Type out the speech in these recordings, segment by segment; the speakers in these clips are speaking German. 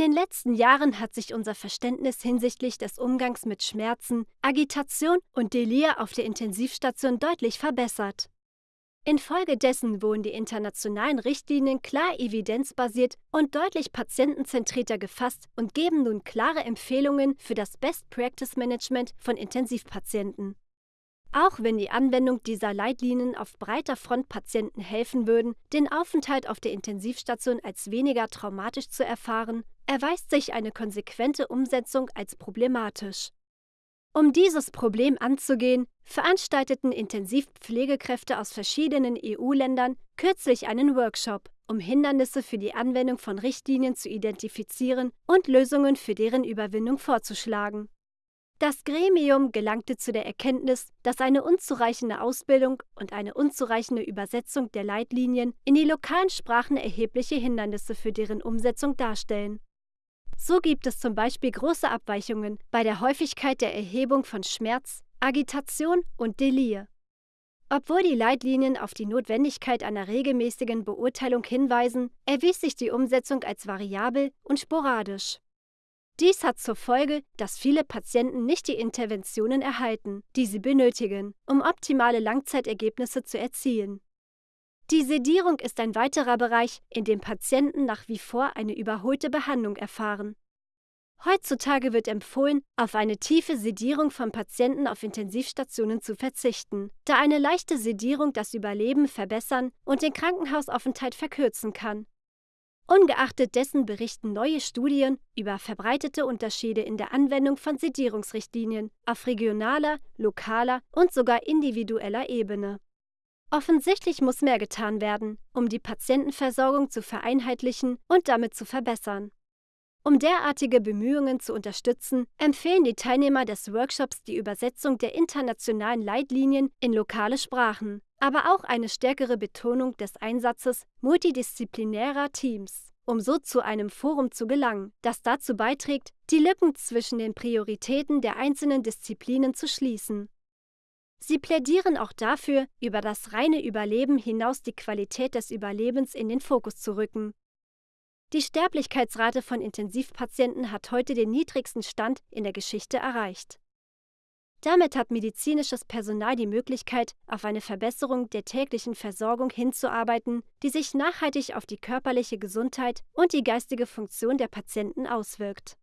den letzten Jahren hat sich unser Verständnis hinsichtlich des Umgangs mit Schmerzen, Agitation und Delir auf der Intensivstation deutlich verbessert. Infolgedessen wurden die internationalen Richtlinien klar evidenzbasiert und deutlich patientenzentrierter gefasst und geben nun klare Empfehlungen für das Best Practice Management von Intensivpatienten. Auch wenn die Anwendung dieser Leitlinien auf breiter Front Patienten helfen würden, den Aufenthalt auf der Intensivstation als weniger traumatisch zu erfahren, erweist sich eine konsequente Umsetzung als problematisch. Um dieses Problem anzugehen, veranstalteten Intensivpflegekräfte aus verschiedenen EU-Ländern kürzlich einen Workshop, um Hindernisse für die Anwendung von Richtlinien zu identifizieren und Lösungen für deren Überwindung vorzuschlagen. Das Gremium gelangte zu der Erkenntnis, dass eine unzureichende Ausbildung und eine unzureichende Übersetzung der Leitlinien in die lokalen Sprachen erhebliche Hindernisse für deren Umsetzung darstellen. So gibt es zum Beispiel große Abweichungen bei der Häufigkeit der Erhebung von Schmerz, Agitation und Delir. Obwohl die Leitlinien auf die Notwendigkeit einer regelmäßigen Beurteilung hinweisen, erwies sich die Umsetzung als variabel und sporadisch. Dies hat zur Folge, dass viele Patienten nicht die Interventionen erhalten, die sie benötigen, um optimale Langzeitergebnisse zu erzielen. Die Sedierung ist ein weiterer Bereich, in dem Patienten nach wie vor eine überholte Behandlung erfahren. Heutzutage wird empfohlen, auf eine tiefe Sedierung von Patienten auf Intensivstationen zu verzichten, da eine leichte Sedierung das Überleben verbessern und den Krankenhausaufenthalt verkürzen kann. Ungeachtet dessen berichten neue Studien über verbreitete Unterschiede in der Anwendung von Sedierungsrichtlinien auf regionaler, lokaler und sogar individueller Ebene. Offensichtlich muss mehr getan werden, um die Patientenversorgung zu vereinheitlichen und damit zu verbessern. Um derartige Bemühungen zu unterstützen, empfehlen die Teilnehmer des Workshops die Übersetzung der internationalen Leitlinien in lokale Sprachen, aber auch eine stärkere Betonung des Einsatzes multidisziplinärer Teams, um so zu einem Forum zu gelangen, das dazu beiträgt, die Lücken zwischen den Prioritäten der einzelnen Disziplinen zu schließen. Sie plädieren auch dafür, über das reine Überleben hinaus die Qualität des Überlebens in den Fokus zu rücken. Die Sterblichkeitsrate von Intensivpatienten hat heute den niedrigsten Stand in der Geschichte erreicht. Damit hat medizinisches Personal die Möglichkeit, auf eine Verbesserung der täglichen Versorgung hinzuarbeiten, die sich nachhaltig auf die körperliche Gesundheit und die geistige Funktion der Patienten auswirkt.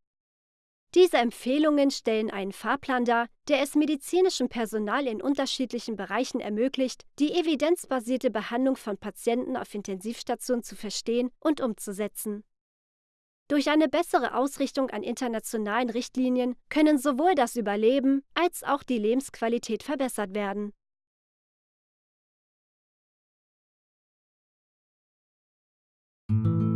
Diese Empfehlungen stellen einen Fahrplan dar, der es medizinischem Personal in unterschiedlichen Bereichen ermöglicht, die evidenzbasierte Behandlung von Patienten auf Intensivstationen zu verstehen und umzusetzen. Durch eine bessere Ausrichtung an internationalen Richtlinien können sowohl das Überleben als auch die Lebensqualität verbessert werden. Musik